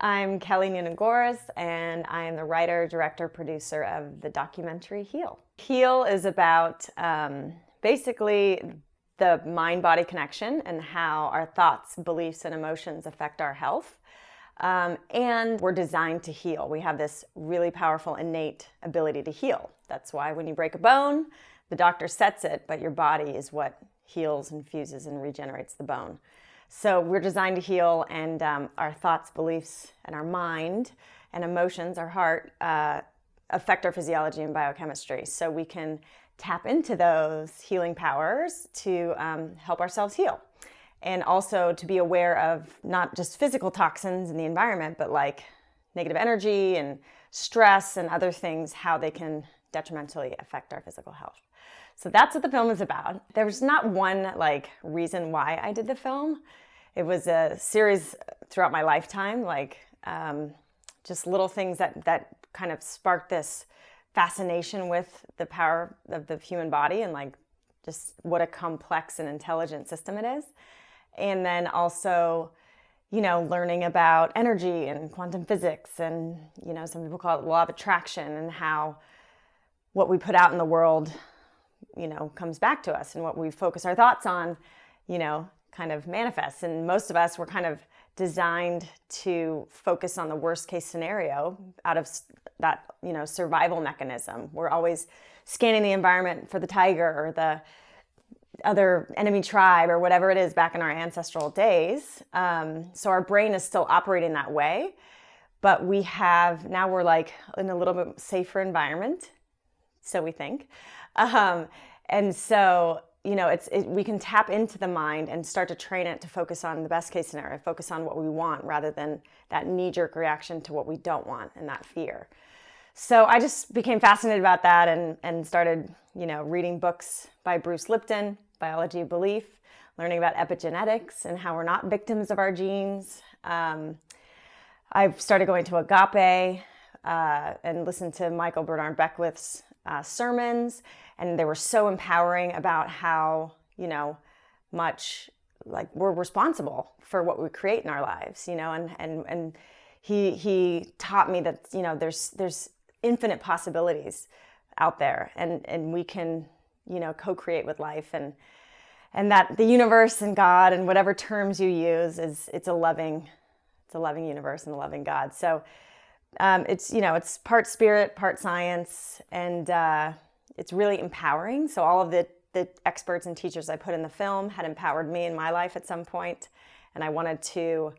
I'm Kelly Noonan Gores, and I am the writer, director, producer of the documentary Heal. Heal is about um, basically the mind body connection and how our thoughts, beliefs, and emotions affect our health. Um, and we're designed to heal. We have this really powerful innate ability to heal. That's why when you break a bone, the doctor sets it, but your body is what heals and fuses and regenerates the bone. So we're designed to heal, and um, our thoughts, beliefs, and our mind and emotions, our heart, uh, affect our physiology and biochemistry. So we can tap into those healing powers to um, help ourselves heal. And also to be aware of not just physical toxins in the environment, but like negative energy and stress and other things, how they can detrimentally affect our physical health. So that's what the film is about. There's not one like reason why I did the film. It was a series throughout my lifetime, like um, just little things that that kind of sparked this fascination with the power of the human body and like just what a complex and intelligent system it is. And then also, you know, learning about energy and quantum physics and, you know, some people call it law of attraction and how what we put out in the world you know, comes back to us and what we focus our thoughts on, you know, kind of manifests. And most of us were kind of designed to focus on the worst case scenario out of that, you know, survival mechanism. We're always scanning the environment for the tiger or the other enemy tribe or whatever it is back in our ancestral days. Um, so our brain is still operating that way, but we have now we're like in a little bit safer environment, so we think. Um, and so, you know, it's it, we can tap into the mind and start to train it to focus on the best case scenario, focus on what we want rather than that knee jerk reaction to what we don't want and that fear. So I just became fascinated about that and, and started, you know, reading books by Bruce Lipton, Biology of Belief, learning about epigenetics and how we're not victims of our genes. Um, I've started going to Agape uh, and listened to Michael Bernard Beckwith's uh, sermons and they were so empowering about how you know much like we're responsible for what we create in our lives you know and and and he he taught me that you know there's there's infinite possibilities out there and and we can you know co-create with life and and that the universe and god and whatever terms you use is it's a loving it's a loving universe and a loving god. So um, it's you know it's part spirit part science and uh, it's really empowering. So all of the, the experts and teachers I put in the film had empowered me in my life at some point, and I wanted to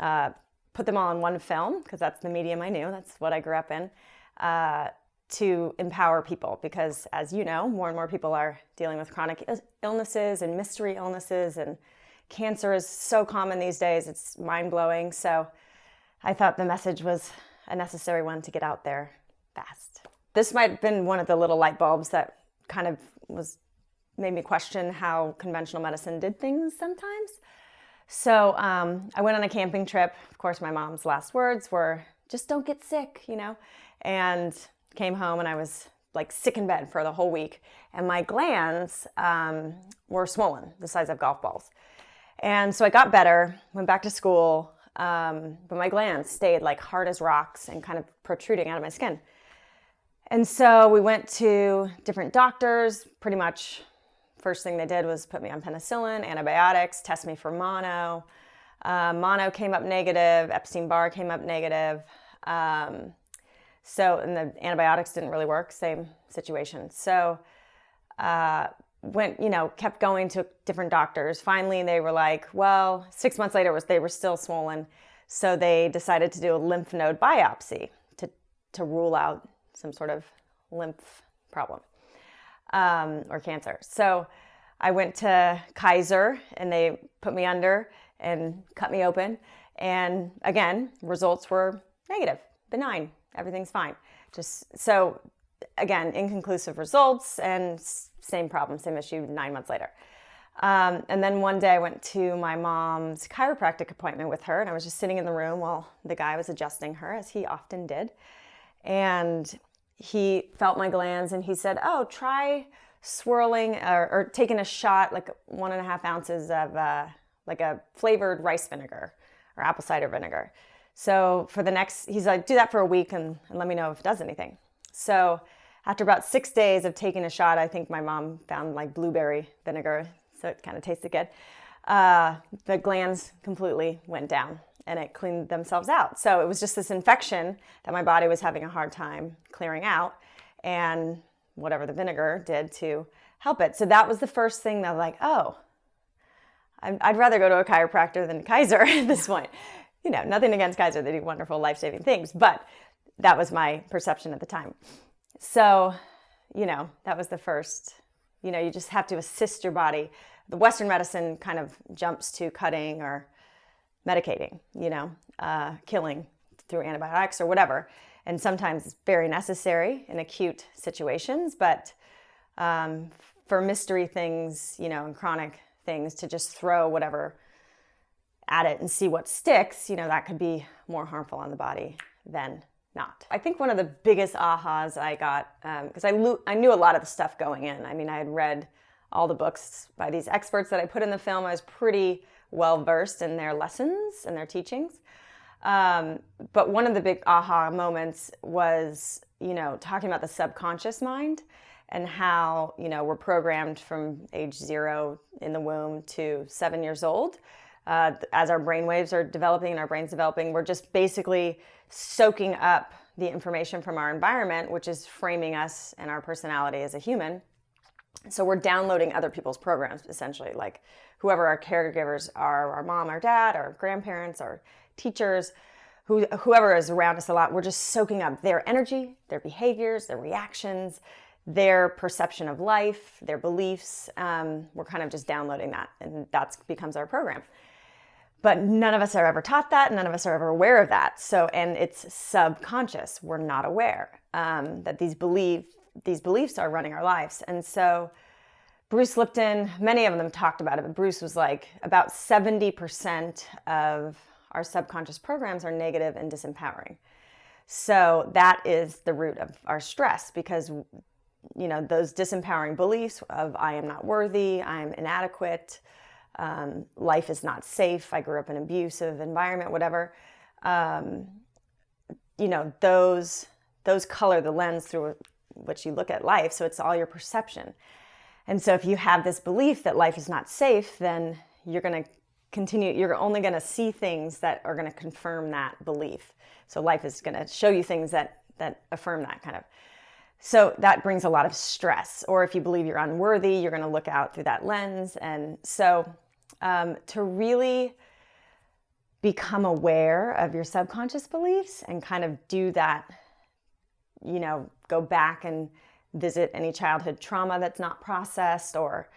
uh, put them all in one film because that's the medium I knew. That's what I grew up in. Uh, to empower people because as you know more and more people are dealing with chronic illnesses and mystery illnesses and cancer is so common these days it's mind-blowing so i thought the message was a necessary one to get out there fast this might have been one of the little light bulbs that kind of was made me question how conventional medicine did things sometimes. So um, I went on a camping trip. Of course, my mom's last words were, just don't get sick, you know? And came home and I was like sick in bed for the whole week. And my glands um, were swollen, the size of golf balls. And so I got better, went back to school, um, but my glands stayed like hard as rocks and kind of protruding out of my skin. And so we went to different doctors. Pretty much, first thing they did was put me on penicillin, antibiotics, test me for mono. Uh, mono came up negative, Epstein Barr came up negative. Um, so, and the antibiotics didn't really work, same situation. So, uh, went, you know, kept going to different doctors. Finally, they were like, well, six months later, was they were still swollen. So they decided to do a lymph node biopsy to, to rule out some sort of lymph problem um, or cancer. So I went to Kaiser and they put me under and cut me open. And again, results were negative, benign, everything's fine. Just so again, inconclusive results and same problem, same issue nine months later. Um, and then one day I went to my mom's chiropractic appointment with her and I was just sitting in the room while the guy was adjusting her as he often did. And he felt my glands and he said, oh, try swirling or, or taking a shot, like one and a half ounces of uh, like a flavored rice vinegar or apple cider vinegar. So for the next, he's like, do that for a week and, and let me know if it does anything. So after about six days of taking a shot, I think my mom found like blueberry vinegar, so it kind of tasted good. Uh, the glands completely went down and it cleaned themselves out. So it was just this infection that my body was having a hard time clearing out, and whatever the vinegar did to help it. So that was the first thing that I was like, oh, I'd rather go to a chiropractor than Kaiser at this point. You know, nothing against Kaiser, they do wonderful life saving things, but that was my perception at the time. So, you know, that was the first, you know, you just have to assist your body. The Western medicine kind of jumps to cutting or medicating, you know, uh, killing through antibiotics or whatever. And sometimes it's very necessary in acute situations, but um, for mystery things, you know, and chronic things, to just throw whatever at it and see what sticks, you know, that could be more harmful on the body than not. I think one of the biggest ahas I got, because um, I, I knew a lot of the stuff going in. I mean, I had read all the books by these experts that I put in the film. I was pretty well versed in their lessons and their teachings. Um, but one of the big aha moments was, you know, talking about the subconscious mind and how, you know, we're programmed from age zero in the womb to seven years old. Uh, as our brain waves are developing and our brain's developing, we're just basically soaking up the information from our environment, which is framing us and our personality as a human. So we're downloading other people's programs, essentially, like whoever our caregivers are, our mom, our dad, our grandparents, our teachers, who, whoever is around us a lot, we're just soaking up their energy, their behaviors, their reactions, their perception of life, their beliefs. Um, we're kind of just downloading that, and that becomes our program. But none of us are ever taught that. None of us are ever aware of that. So, and it's subconscious. We're not aware um, that these belief these beliefs are running our lives. And so, Bruce Lipton, many of them talked about it, but Bruce was like about 70% of our subconscious programs are negative and disempowering. So that is the root of our stress because you know those disempowering beliefs of I am not worthy, I'm inadequate, um, life is not safe, I grew up in an abusive environment, whatever. Um, you know those those color the lens through which you look at life. So it's all your perception. And so if you have this belief that life is not safe, then you're going to continue, you're only going to see things that are going to confirm that belief. So life is going to show you things that, that affirm that kind of. So that brings a lot of stress. Or if you believe you're unworthy, you're going to look out through that lens. And so um, to really become aware of your subconscious beliefs and kind of do that, you know, go back and visit any childhood trauma that's not processed or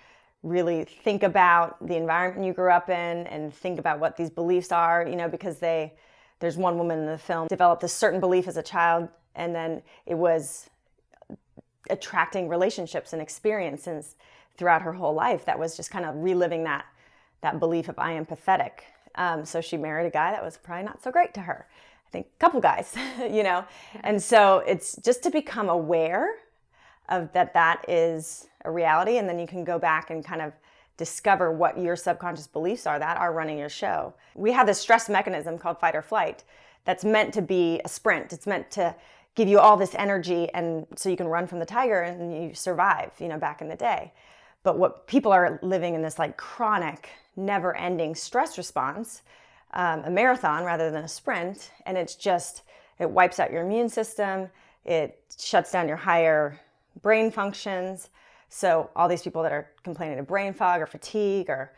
really think about the environment you grew up in and think about what these beliefs are, you know, because they, there's one woman in the film developed a certain belief as a child and then it was attracting relationships and experiences throughout her whole life that was just kind of reliving that that belief of I am pathetic. Um, so she married a guy that was probably not so great to her. I think a couple guys, you know, and so it's just to become aware of that that is a reality and then you can go back and kind of discover what your subconscious beliefs are that are running your show. We have this stress mechanism called fight or flight that's meant to be a sprint. It's meant to give you all this energy and so you can run from the tiger and you survive, you know, back in the day. But what people are living in this like chronic, never-ending stress response, um, a marathon rather than a sprint, and it's just it wipes out your immune system, it shuts down your higher brain functions. So all these people that are complaining of brain fog or fatigue or,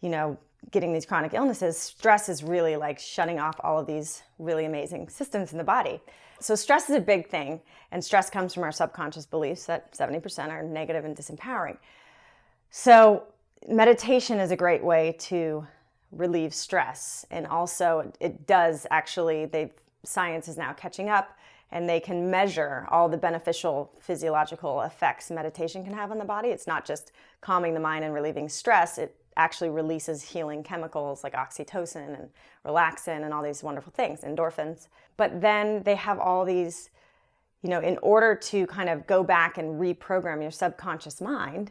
you know, getting these chronic illnesses, stress is really like shutting off all of these really amazing systems in the body. So stress is a big thing, and stress comes from our subconscious beliefs that 70% are negative and disempowering. So meditation is a great way to relieve stress, and also it does actually. They science is now catching up and they can measure all the beneficial physiological effects meditation can have on the body. It's not just calming the mind and relieving stress, it actually releases healing chemicals like oxytocin and relaxin and all these wonderful things, endorphins. But then they have all these, you know, in order to kind of go back and reprogram your subconscious mind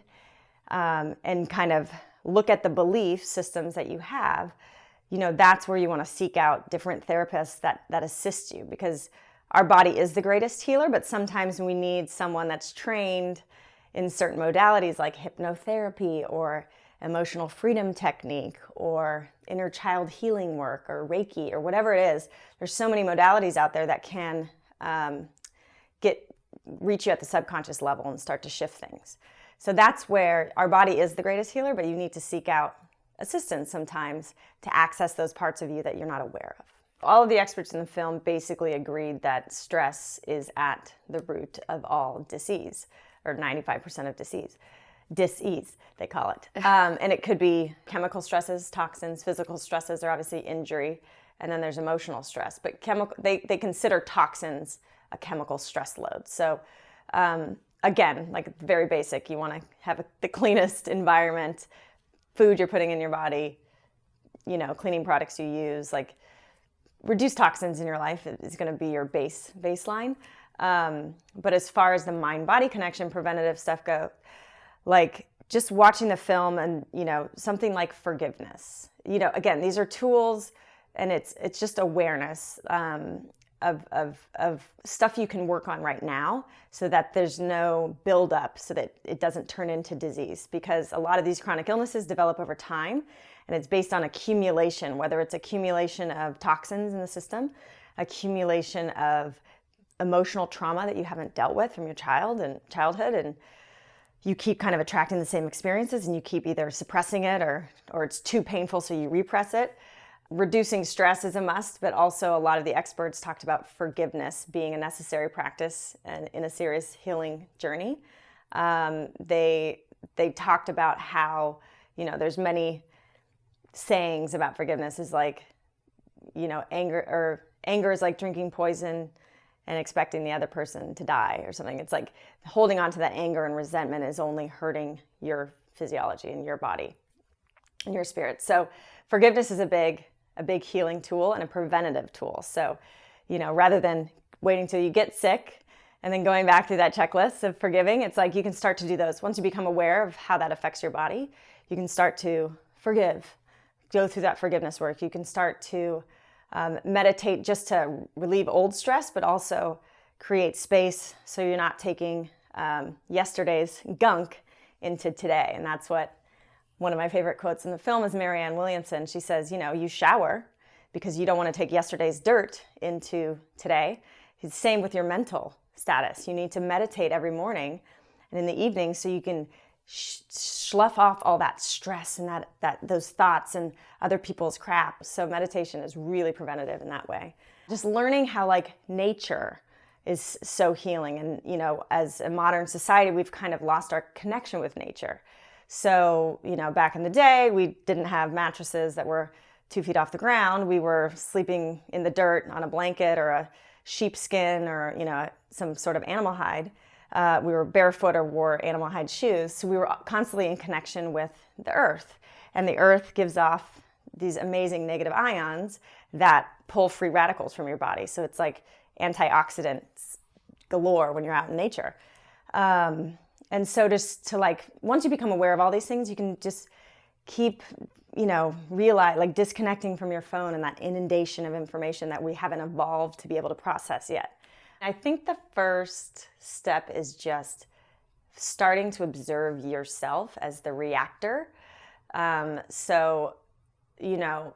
um, and kind of look at the belief systems that you have, you know, that's where you want to seek out different therapists that, that assist you because our body is the greatest healer, but sometimes we need someone that's trained in certain modalities like hypnotherapy or emotional freedom technique or inner child healing work or Reiki or whatever it is. There's so many modalities out there that can um, get reach you at the subconscious level and start to shift things. So that's where our body is the greatest healer, but you need to seek out assistance sometimes to access those parts of you that you're not aware of. All of the experts in the film basically agreed that stress is at the root of all disease, or 95% of disease. Disease, they call it. Um, and it could be chemical stresses, toxins, physical stresses are obviously injury, and then there's emotional stress. But chemical, they, they consider toxins a chemical stress load. So um, again, like very basic, you want to have a, the cleanest environment, food you're putting in your body, you know, cleaning products you use, like reduce toxins in your life is going to be your base baseline. Um, but as far as the mind body connection preventative stuff go, like just watching the film and you know something like forgiveness. You know, again, these are tools, and it's it's just awareness um, of of of stuff you can work on right now, so that there's no buildup, so that it doesn't turn into disease. Because a lot of these chronic illnesses develop over time, and it's based on accumulation, whether it's accumulation of toxins in the system, accumulation of emotional trauma that you haven't dealt with from your child and childhood and you keep kind of attracting the same experiences and you keep either suppressing it or or it's too painful so you repress it reducing stress is a must but also a lot of the experts talked about forgiveness being a necessary practice and in a serious healing journey um, they they talked about how you know there's many sayings about forgiveness is like, you know, anger or anger is like drinking poison and expecting the other person to die or something. It's like holding on to that anger and resentment is only hurting your physiology and your body and your spirit. So forgiveness is a big a big healing tool and a preventative tool. So, you know, rather than waiting till you get sick and then going back through that checklist of forgiving, it's like you can start to do those. Once you become aware of how that affects your body, you can start to forgive go through that forgiveness work. You can start to um, meditate just to relieve old stress, but also create space so you're not taking um, yesterday's gunk into today. And that's what one of my favorite quotes in the film is Marianne Williamson. She says, you know, you shower because you don't want to take yesterday's dirt into today. It's the same with your mental status. You need to meditate every morning and in the evening so you can slough off all that stress and that, that those thoughts and other people's crap. So meditation is really preventative in that way. Just learning how like nature is so healing. And, you know, as a modern society, we've kind of lost our connection with nature. So, you know, back in the day, we didn't have mattresses that were two feet off the ground. We were sleeping in the dirt on a blanket or a sheepskin or, you know, some sort of animal hide uh, we were barefoot or wore animal hide shoes. So we were constantly in connection with the earth. And the earth gives off these amazing negative ions that pull free radicals from your body. So it's like antioxidants galore when you're out in nature. Um, and so just to like, once you become aware of all these things, you can just keep, you know, realize like disconnecting from your phone and that inundation of information that we haven't evolved to be able to process yet. I think the first step is just starting to observe yourself as the reactor. Um, so, you know,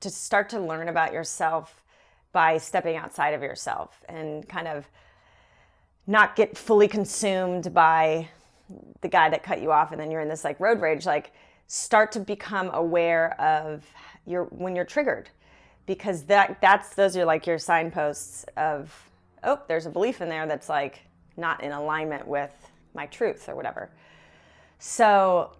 to start to learn about yourself by stepping outside of yourself and kind of not get fully consumed by the guy that cut you off and then you're in this like road rage like start to become aware of your when you're triggered because that that's those are like your signposts of oh, there's a belief in there that's like not in alignment with my truth or whatever. So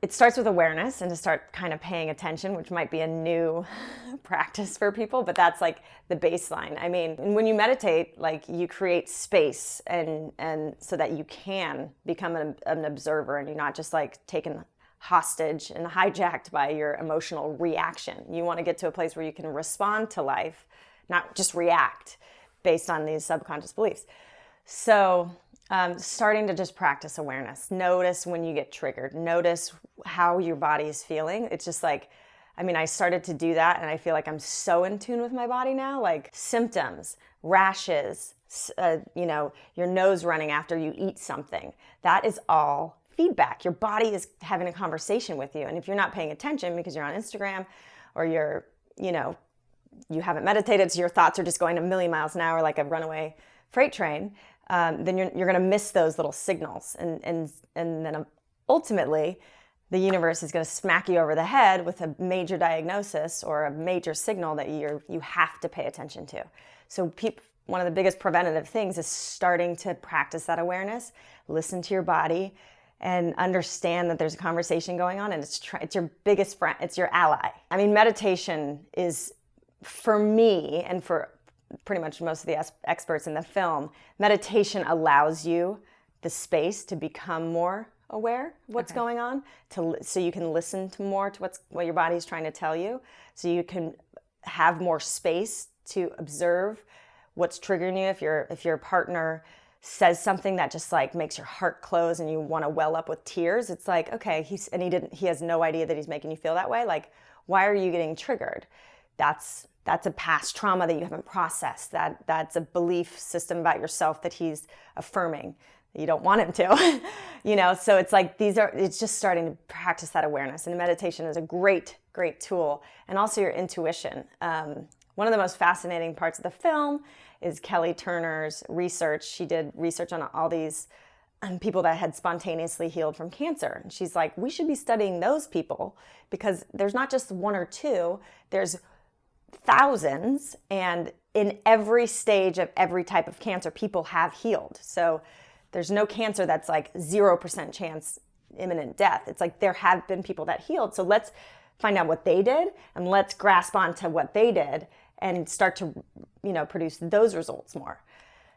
it starts with awareness and to start kind of paying attention, which might be a new practice for people, but that's like the baseline. I mean, when you meditate, like you create space and and so that you can become an, an observer and you're not just like taken hostage and hijacked by your emotional reaction. You want to get to a place where you can respond to life, not just react based on these subconscious beliefs. So um, starting to just practice awareness. Notice when you get triggered. Notice how your body is feeling. It's just like I mean, I started to do that and I feel like I'm so in tune with my body now. Like symptoms, rashes, uh, you know, your nose running after you eat something. That is all feedback. Your body is having a conversation with you. And if you're not paying attention because you're on Instagram or you're, you know, you haven't meditated, so your thoughts are just going a million miles an hour like a runaway freight train, um, then you're, you're going to miss those little signals. And, and, and then ultimately, the universe is going to smack you over the head with a major diagnosis or a major signal that you're you have to pay attention to. So one of the biggest preventative things is starting to practice that awareness, listen to your body, and understand that there's a conversation going on, and it's it's your biggest friend, it's your ally. I mean, meditation is for me and for pretty much most of the experts in the film. Meditation allows you the space to become more aware of what's okay. going on to so you can listen to more to what's what your body's trying to tell you so you can have more space to observe what's triggering you if your if your partner says something that just like makes your heart close and you want to well up with tears it's like okay he's and he didn't he has no idea that he's making you feel that way like why are you getting triggered that's that's a past trauma that you haven't processed that that's a belief system about yourself that he's affirming you don't want him to you know? So it's like these are it's just starting to practice that awareness and meditation is a great great tool. And also your intuition. Um, one of the most fascinating parts of the film is kelly turner's research. She did research on all these um, people that had spontaneously healed from cancer. And she's like we should be studying those people because there's not just one or two there's thousands and in every stage of every type of cancer people have healed so there's no cancer that's like 0% chance imminent death. It's like there have been people that healed. So let's find out what they did and let's grasp onto what they did and start to, you know, produce those results more.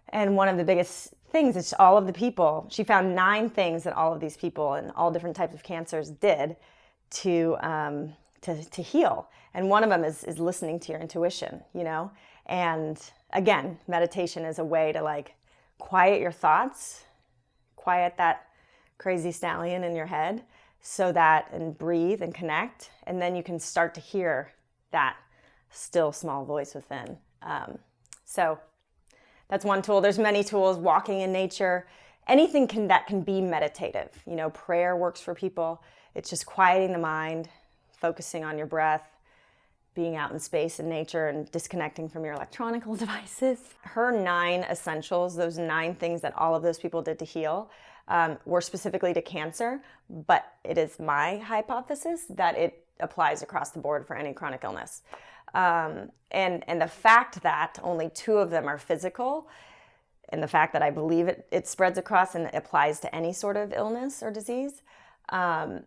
And one of the biggest things is all of the people, she found nine things that all of these people and all different types of cancers did to, um, to, to heal. And one of them is, is listening to your intuition, you know? And again, meditation is a way to like quiet your thoughts, quiet that crazy stallion in your head so that and breathe and connect. And then you can start to hear that still small voice within. Um, so that's one tool. There's many tools walking in nature. Anything can that can be meditative. You know prayer works for people. It's just quieting the mind focusing on your breath being out in space and nature and disconnecting from your electronical devices. Her nine essentials, those nine things that all of those people did to heal, um, were specifically to cancer, but it is my hypothesis that it applies across the board for any chronic illness. Um, and, and the fact that only two of them are physical, and the fact that I believe it, it spreads across and applies to any sort of illness or disease, um,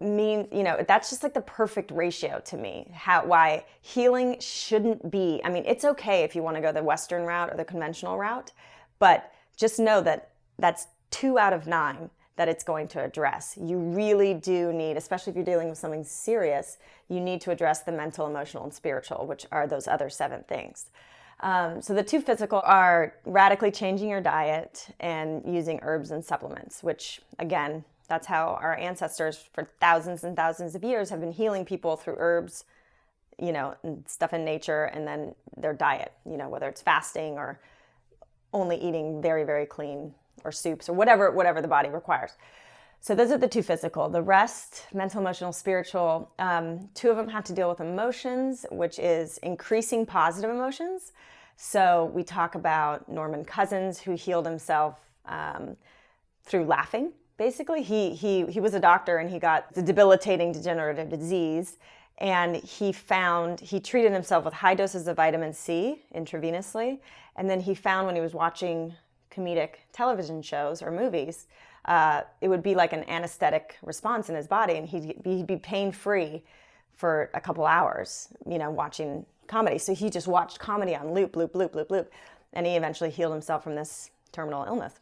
means you know that's just like the perfect ratio to me how why healing shouldn't be i mean it's okay if you want to go the western route or the conventional route but just know that that's two out of nine that it's going to address. You really do need especially if you're dealing with something serious you need to address the mental emotional and spiritual which are those other seven things. Um, so the two physical are radically changing your diet and using herbs and supplements which again that's how our ancestors for thousands and thousands of years have been healing people through herbs, you know, and stuff in nature and then their diet, you know, whether it's fasting or only eating very, very clean or soups or whatever, whatever the body requires. So those are the two physical. The rest, mental, emotional, spiritual, um, two of them have to deal with emotions, which is increasing positive emotions. So we talk about Norman Cousins, who healed himself um, through laughing basically he he he was a doctor and he got the debilitating degenerative disease and he found he treated himself with high doses of vitamin C intravenously. And then he found when he was watching comedic television shows or movies uh, it would be like an anesthetic response in his body and he'd, he'd be pain free for a couple hours you know watching comedy. So he just watched comedy on loop loop loop loop loop. And he eventually healed himself from this terminal illness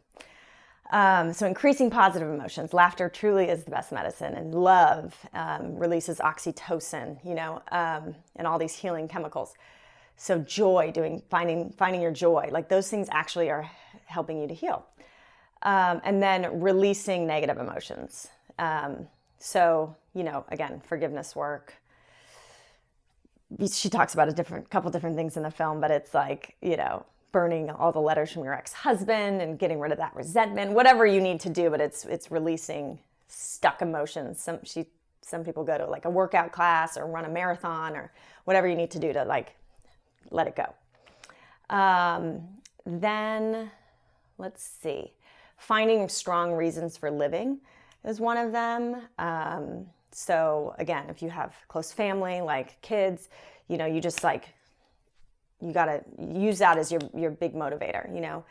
um, so increasing positive emotions. Laughter truly is the best medicine, and love um, releases oxytocin, you know, um, and all these healing chemicals. So joy, doing finding finding your joy, like those things actually are helping you to heal. Um, and then releasing negative emotions. Um, so you know, again, forgiveness work, she talks about a different couple different things in the film, but it's like, you know, burning all the letters from your ex-husband and getting rid of that resentment, whatever you need to do, but it's it's releasing stuck emotions. Some she some people go to like a workout class or run a marathon or whatever you need to do to like let it go. Um, then let's see, finding strong reasons for living is one of them. Um, so again, if you have close family, like kids, you know, you just like, you got to use that as your, your big motivator, you know.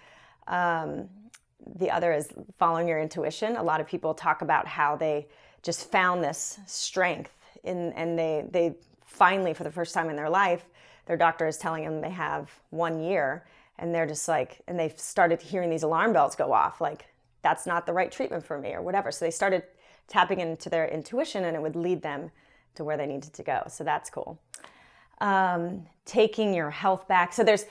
Um, the other is following your intuition. A lot of people talk about how they just found this strength in, and they, they finally, for the first time in their life, their doctor is telling them they have one year and they're just like, and they've started hearing these alarm bells go off, like, that's not the right treatment for me or whatever. So they started tapping into their intuition and it would lead them to where they needed to go. So that's cool. Um, taking your health back. So there's,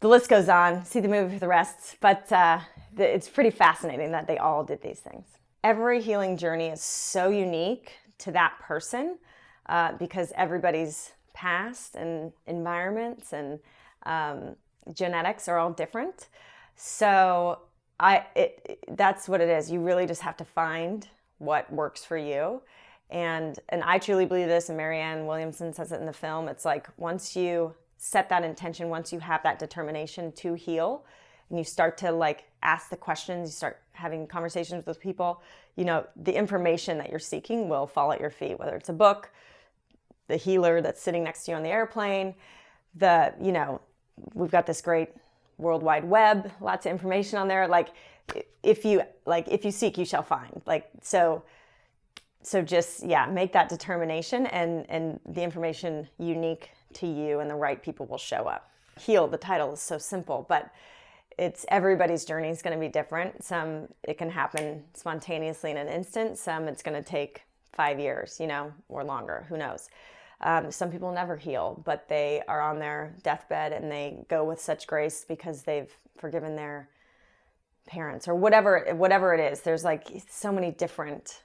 the list goes on, see the movie for the rest, but uh, it's pretty fascinating that they all did these things. Every healing journey is so unique to that person uh, because everybody's past and environments and um, genetics are all different. So I, it, that's what it is. You really just have to find what works for you. And, and I truly believe this, and Marianne Williamson says it in the film. It's like once you set that intention, once you have that determination to heal, and you start to like ask the questions, you start having conversations with people, you know, the information that you're seeking will fall at your feet, whether it's a book, the healer that's sitting next to you on the airplane, the, you know, we've got this great World Wide Web, lots of information on there. Like if you like if you seek you shall find like so so just yeah make that determination and and the information unique to you and the right people will show up. Heal the title is so simple but it's everybody's journey is going to be different. Some it can happen spontaneously in an instant. Some it's going to take five years you know or longer who knows? Um, some people never heal but they are on their deathbed and they go with such grace because they've forgiven their parents or whatever whatever it is. There's like so many different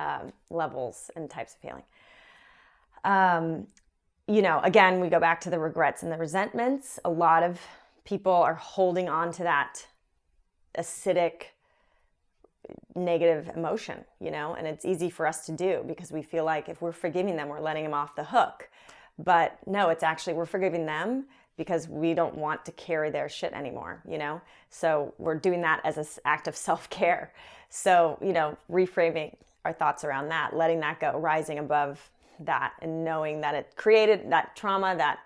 um, levels and types of healing um, you know again we go back to the regrets and the resentments a lot of people are holding on to that acidic negative emotion you know and it's easy for us to do because we feel like if we're forgiving them we're letting them off the hook but no it's actually we're forgiving them because we don't want to carry their shit anymore, you know? So we're doing that as an act of self-care. So, you know, reframing our thoughts around that, letting that go, rising above that and knowing that it created that trauma, that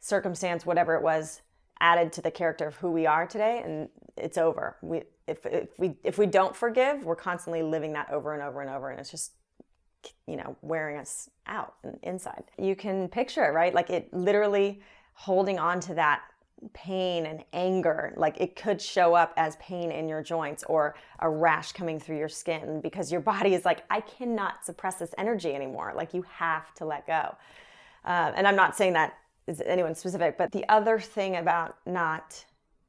circumstance, whatever it was, added to the character of who we are today and it's over. We if if we if we don't forgive, we're constantly living that over and over and over and it's just you know, wearing us out and inside. You can picture it, right? Like it literally holding on to that pain and anger like it could show up as pain in your joints or a rash coming through your skin because your body is like i cannot suppress this energy anymore. Like you have to let go. Uh, and i'm not saying that is anyone specific but the other thing about not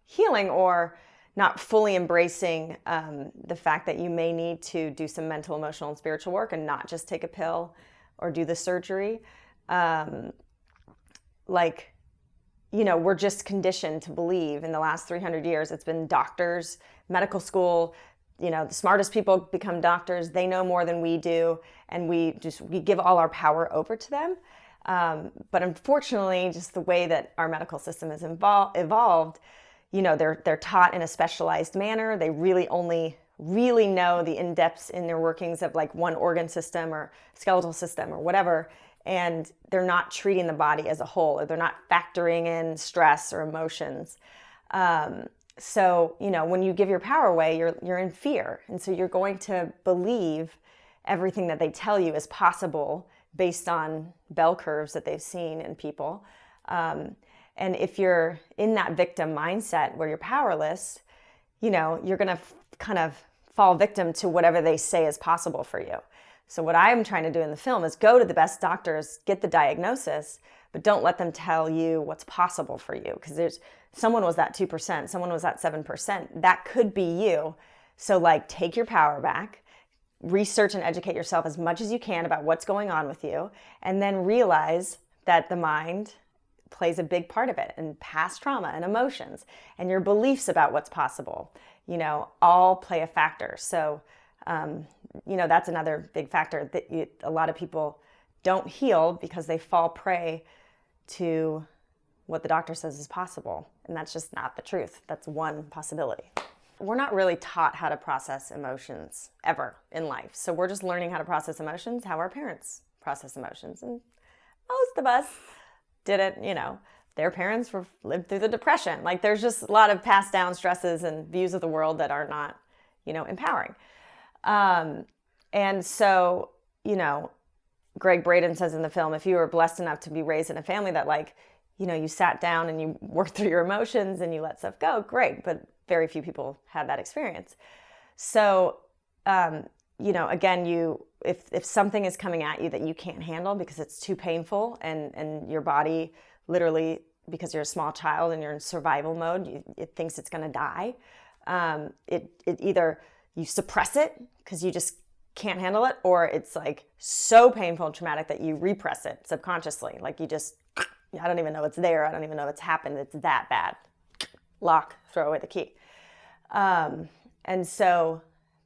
healing or not fully embracing um, the fact that you may need to do some mental emotional and spiritual work and not just take a pill or do the surgery um, like you know, we're just conditioned to believe in the last 300 years, it's been doctors, medical school, you know, the smartest people become doctors. They know more than we do. And we just, we give all our power over to them. Um, but unfortunately, just the way that our medical system has evolved, you know, they're, they're taught in a specialized manner. They really only really know the in-depths in their workings of like one organ system or skeletal system or whatever and they're not treating the body as a whole or they're not factoring in stress or emotions. Um, so, you know, when you give your power away, you're, you're in fear. And so you're going to believe everything that they tell you is possible based on bell curves that they've seen in people. Um, and if you're in that victim mindset where you're powerless, you know, you're going to kind of fall victim to whatever they say is possible for you. So what I'm trying to do in the film is go to the best doctors, get the diagnosis, but don't let them tell you what's possible for you because there's someone was that 2%, someone was that 7%. That could be you. So like take your power back, research and educate yourself as much as you can about what's going on with you, and then realize that the mind plays a big part of it and past trauma and emotions and your beliefs about what's possible you know all play a factor so um, you know that's another big factor that you, a lot of people don't heal because they fall prey to what the doctor says is possible. And that's just not the truth. That's one possibility. We're not really taught how to process emotions ever in life. So we're just learning how to process emotions how our parents process emotions. And most of us didn't, you know, their parents were, lived through the depression. Like there's just a lot of passed down stresses and views of the world that are not, you know, empowering. Um, and so, you know, Gregg Braden says in the film, if you were blessed enough to be raised in a family that like, you know, you sat down and you worked through your emotions and you let stuff go, great. But very few people had that experience. So, um, you know, again, you if if something is coming at you that you can't handle because it's too painful and and your body literally because you're a small child and you're in survival mode, you, it thinks it's going to die. Um, it it either you suppress it because you just can't handle it, or it's like so painful and traumatic that you repress it subconsciously. Like you just, I don't even know it's there. I don't even know it's happened. It's that bad. Lock, throw away the key. Um, and so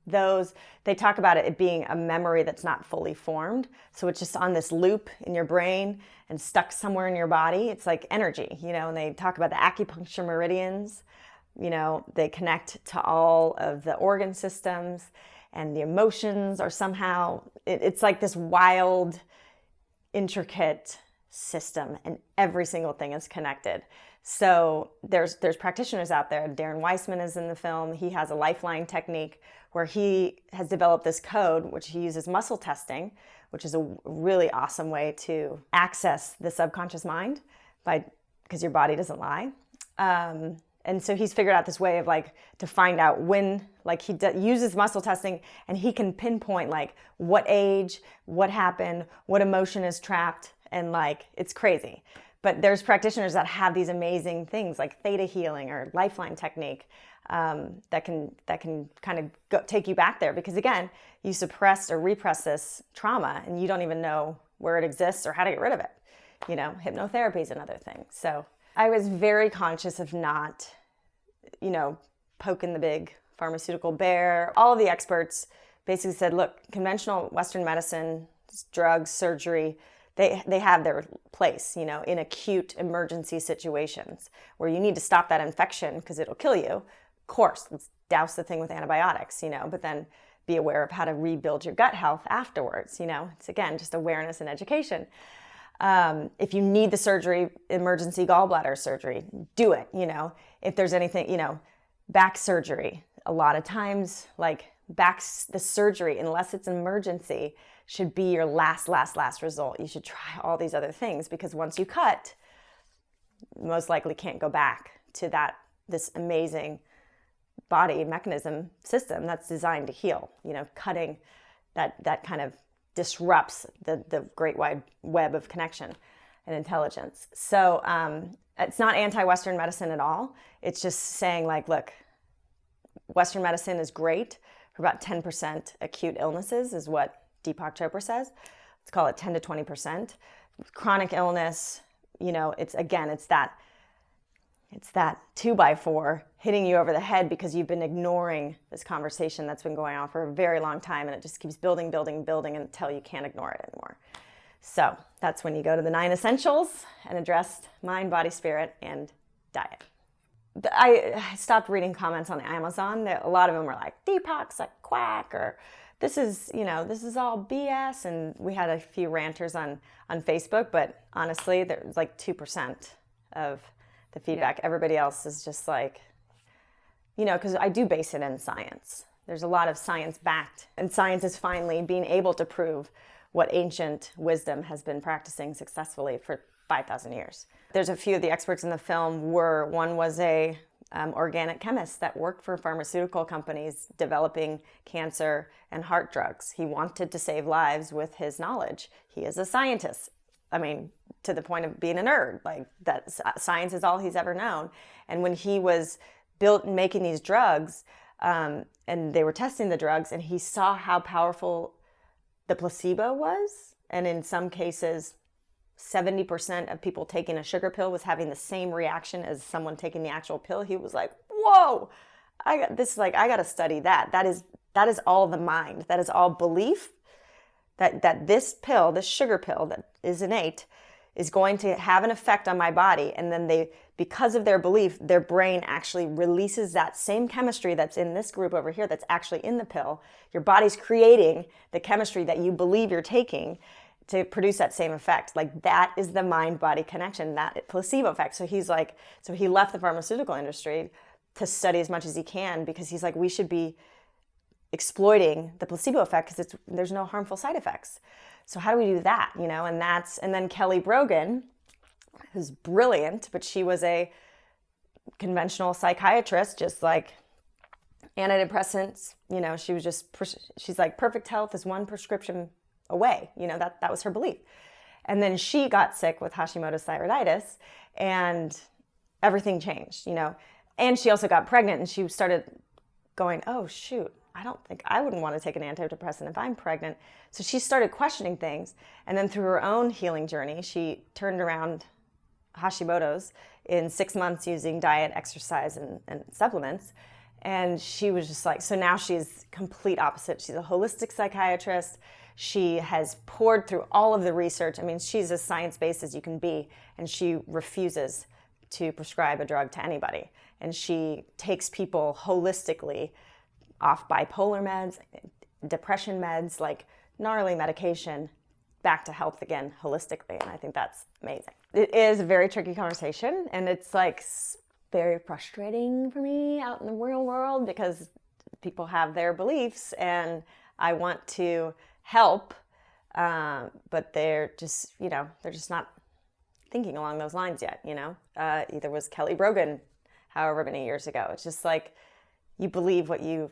those they talk about it being a memory that's not fully formed so it's just on this loop in your brain and stuck somewhere in your body it's like energy you know and they talk about the acupuncture meridians you know they connect to all of the organ systems and the emotions are somehow it, it's like this wild intricate system and every single thing is connected so there's there's practitioners out there. Darren Weissman is in the film. He has a lifeline technique where he has developed this code which he uses muscle testing, which is a really awesome way to access the subconscious mind by because your body doesn't lie. Um, and so he's figured out this way of like to find out when like he uses muscle testing and he can pinpoint like what age what happened what emotion is trapped and like it's crazy. But there's practitioners that have these amazing things like theta healing or lifeline technique um, that can that can kind of go, take you back there because again you suppressed or repress this trauma and you don't even know where it exists or how to get rid of it. You know hypnotherapy is another thing. So i was very conscious of not you know poking the big pharmaceutical bear all the experts basically said look conventional western medicine drugs surgery they they have their place, you know, in acute emergency situations where you need to stop that infection because it'll kill you. Of course, let's douse the thing with antibiotics, you know, but then be aware of how to rebuild your gut health afterwards. You know, it's again just awareness and education. Um, if you need the surgery, emergency gallbladder surgery, do it. You know, if there's anything, you know, back surgery, a lot of times, like back the surgery, unless it's an emergency, should be your last, last, last result. You should try all these other things because once you cut, most likely can't go back to that this amazing body mechanism system that's designed to heal. You know, cutting that that kind of disrupts the the great wide web of connection and intelligence. So um, it's not anti-Western medicine at all. It's just saying like, look, Western medicine is great for about 10% acute illnesses, is what Deepak Chopra says. Let's call it 10 to 20%. Chronic illness, you know, it's again, it's that it's that two by four hitting you over the head because you've been ignoring this conversation that's been going on for a very long time and it just keeps building, building, building until you can't ignore it anymore. So that's when you go to the nine essentials and address mind, body, spirit, and diet. I stopped reading comments on Amazon. that A lot of them were like, Deepak's a quack or this is, you know, this is all BS. And we had a few ranters on, on Facebook, but honestly, there's like 2% of the feedback. Yeah. Everybody else is just like, you know, because I do base it in science. There's a lot of science backed, and science is finally being able to prove what ancient wisdom has been practicing successfully for 5,000 years. There's a few of the experts in the film were, one was a um, organic chemist that worked for pharmaceutical companies developing cancer and heart drugs. He wanted to save lives with his knowledge. He is a scientist. I mean, to the point of being a nerd, like that science is all he's ever known. And when he was built making these drugs, um, and they were testing the drugs, and he saw how powerful the placebo was, and in some cases, 70% of people taking a sugar pill was having the same reaction as someone taking the actual pill. He was like, "Whoa, I got this. Is like I got to study that. That is that is all the mind. That is all belief. That that this pill, this sugar pill that is innate, is going to have an effect on my body. And then they, because of their belief, their brain actually releases that same chemistry that's in this group over here that's actually in the pill. Your body's creating the chemistry that you believe you're taking to produce that same effect. Like that is the mind body connection, that placebo effect. So he's like, so he left the pharmaceutical industry to study as much as he can because he's like, we should be exploiting the placebo effect because there's no harmful side effects. So how do we do that? You know, and that's and then Kelly Brogan, who's brilliant, but she was a conventional psychiatrist, just like antidepressants. You know, she was just she's like perfect health is one prescription away. You know that that was her belief. And then she got sick with Hashimoto's thyroiditis, and everything changed. You know, and she also got pregnant, and she started going, oh shoot, I don't think I wouldn't want to take an antidepressant if I'm pregnant. So she started questioning things. And then through her own healing journey, she turned around Hashimoto's in six months using diet, exercise, and, and supplements. And she was just like, so now she's complete opposite. She's a holistic psychiatrist. She has poured through all of the research. I mean, she's as science based as you can be, and she refuses to prescribe a drug to anybody. And she takes people holistically off bipolar meds, depression meds, like gnarly medication, back to health again holistically. And I think that's amazing. It is a very tricky conversation and it's like very frustrating for me out in the real world because people have their beliefs and I want to help, uh, but they're just, you know, they're just not thinking along those lines yet, you know? Uh, either was Kelly Brogan however many years ago. It's just like you believe what you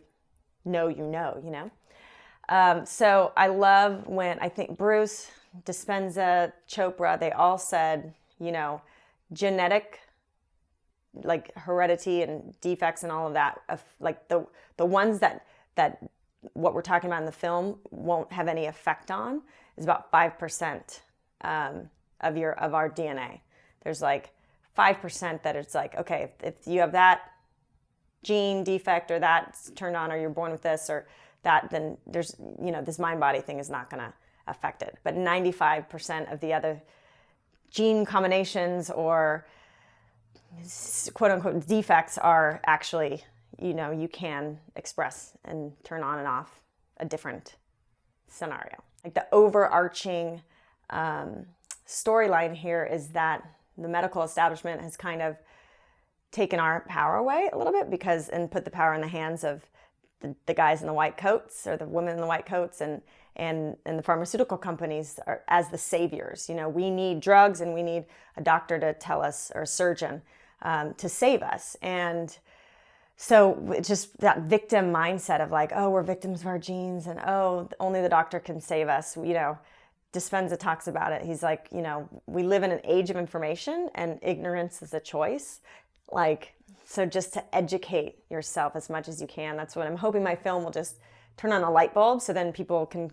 know you know, you know? Um, so I love when I think Bruce, Dispenza, Chopra, they all said, you know, genetic, like heredity and defects and all of that, like the the ones that that what we're talking about in the film won't have any effect on is about five percent um, of your of our DNA. There's like five percent that it's like okay, if, if you have that gene defect or that's turned on or you're born with this or that, then there's, you know, this mind body thing is not going to affect it. But 95% of the other gene combinations or quote unquote defects are actually, you know, you can express and turn on and off a different scenario. Like the overarching um, storyline here is that the medical establishment has kind of taken our power away a little bit because and put the power in the hands of the, the guys in the white coats or the women in the white coats and and and the pharmaceutical companies are as the saviors. You know we need drugs and we need a doctor to tell us or a surgeon um, to save us. And so it's just that victim mindset of like oh we're victims of our genes and oh only the doctor can save us you know Dispenza talks about it. He's like, you know, we live in an age of information and ignorance is a choice like so just to educate yourself as much as you can that's what i'm hoping my film will just turn on a light bulb so then people can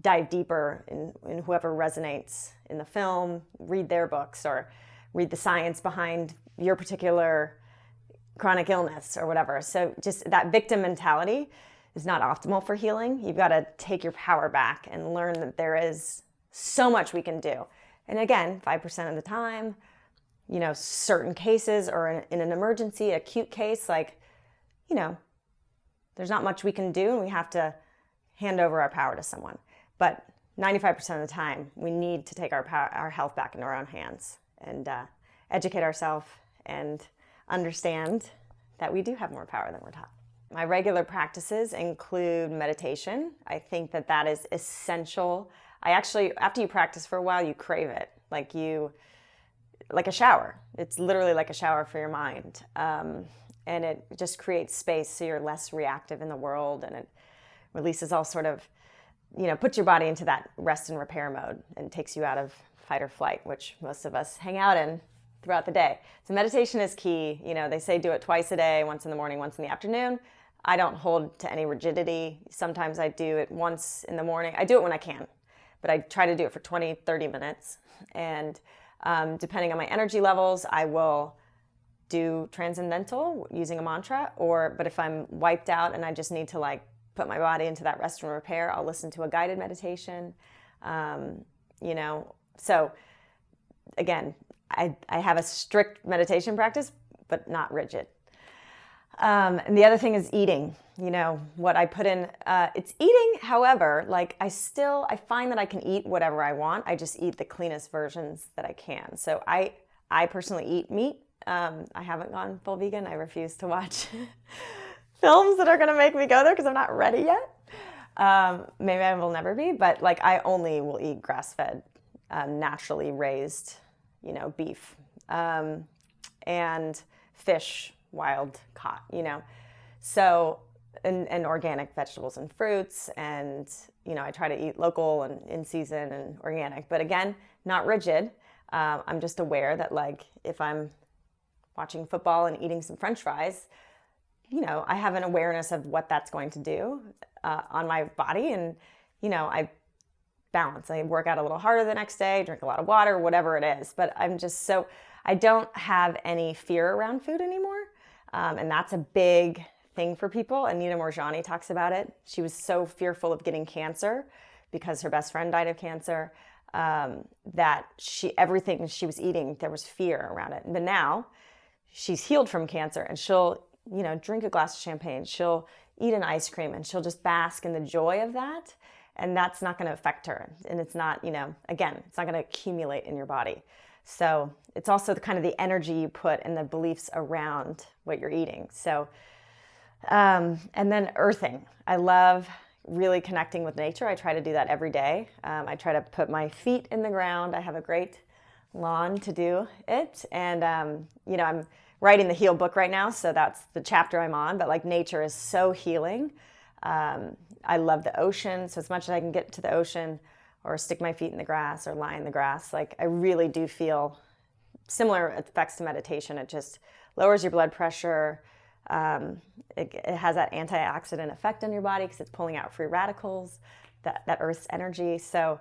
dive deeper in, in whoever resonates in the film read their books or read the science behind your particular chronic illness or whatever. So just that victim mentality is not optimal for healing. You've got to take your power back and learn that there is so much we can do. And again 5% of the time you know, certain cases or in, in an emergency, acute case, like, you know, there's not much we can do and we have to hand over our power to someone. But 95% of the time, we need to take our, power, our health back into our own hands and uh, educate ourselves and understand that we do have more power than we're taught. My regular practices include meditation. I think that that is essential. I actually, after you practice for a while, you crave it. Like you, like a shower. It's literally like a shower for your mind. Um, and it just creates space so you're less reactive in the world and it releases all sort of, you know, puts your body into that rest and repair mode and takes you out of fight or flight, which most of us hang out in throughout the day. So meditation is key. You know, they say do it twice a day, once in the morning, once in the afternoon. I don't hold to any rigidity. Sometimes I do it once in the morning. I do it when I can. but I try to do it for 20, 30 minutes. And um, depending on my energy levels, I will do transcendental using a mantra or but if I'm wiped out and I just need to like put my body into that rest and repair, I'll listen to a guided meditation. Um, you know, so again, I, I have a strict meditation practice, but not rigid. Um, and the other thing is eating, you know, what I put in, uh, it's eating. However, like I still, I find that I can eat whatever I want. I just eat the cleanest versions that I can. So I, I personally eat meat. Um, I haven't gone full vegan. I refuse to watch films that are going to make me go there because I'm not ready yet. Um, maybe I will never be, but like I only will eat grass-fed, um, naturally raised, you know, beef um, and fish wild caught, you know. So, and, and organic vegetables and fruits. And, you know, I try to eat local and in season and organic. But again, not rigid. Um, I'm just aware that, like, if I'm watching football and eating some french fries, you know, I have an awareness of what that's going to do uh, on my body. And, you know, I balance. I work out a little harder the next day, drink a lot of water, whatever it is. But I'm just so, I don't have any fear around food anymore. Um, and that's a big thing for people. and Anita Moorjani talks about it. She was so fearful of getting cancer because her best friend died of cancer um, that she everything she was eating there was fear around it. But now she's healed from cancer and she'll you know drink a glass of champagne. She'll eat an ice cream and she'll just bask in the joy of that. And that's not going to affect her. And it's not, you know, again, it's not going to accumulate in your body. So it's also the kind of the energy you put and the beliefs around what you're eating. So, um, and then earthing. I love really connecting with nature. I try to do that every day. Um, I try to put my feet in the ground. I have a great lawn to do it. And, um, you know, I'm writing the heal book right now. So that's the chapter I'm on. But like nature is so healing. Um, I love the ocean. So as much as I can get to the ocean, or stick my feet in the grass or lie in the grass. Like I really do feel similar effects to meditation. It just lowers your blood pressure. Um, it, it, has that antioxidant effect on your body because it's pulling out free radicals, that, that earth's energy. So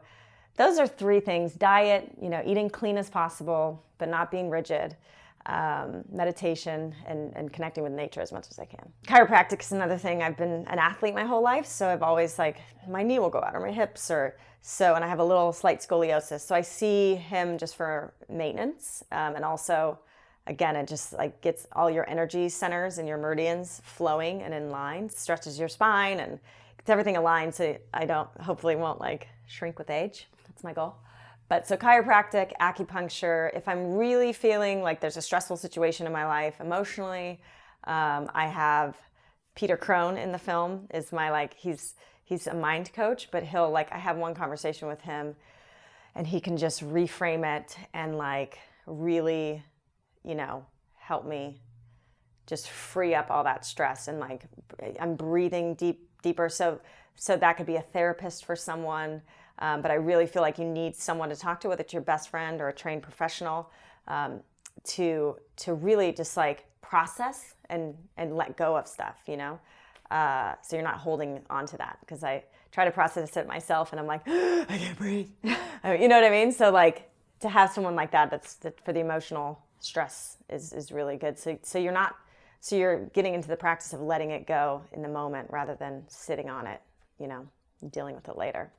those are three things, diet, you know, eating clean as possible, but not being rigid um, meditation and, and connecting with nature as much as I can. Chiropractic is another thing. I've been an athlete my whole life, so I've always like my knee will go out or my hips or so, and I have a little slight scoliosis. So I see him just for maintenance, um, and also, again, it just like gets all your energy centers and your meridians flowing and in line, stretches your spine and gets everything aligned so I don't hopefully won't like shrink with age. That's my goal. But so chiropractic, acupuncture, if I'm really feeling like there's a stressful situation in my life emotionally, um, I have Peter Crone in the film is my like, he's, he's a mind coach, but he'll like, I have one conversation with him and he can just reframe it and like really, you know, help me just free up all that stress and like I'm breathing deep, deeper. So, so that could be a therapist for someone. Um, but I really feel like you need someone to talk to, whether it's your best friend or a trained professional, um, to to really just like process and and let go of stuff, you know. Uh, so you're not holding on to that because I try to process it myself and I'm like, I can't breathe. you know what I mean? So like to have someone like that that's that for the emotional stress is is really good. So so you're not so you're getting into the practice of letting it go in the moment rather than sitting on it, you know, dealing with it later.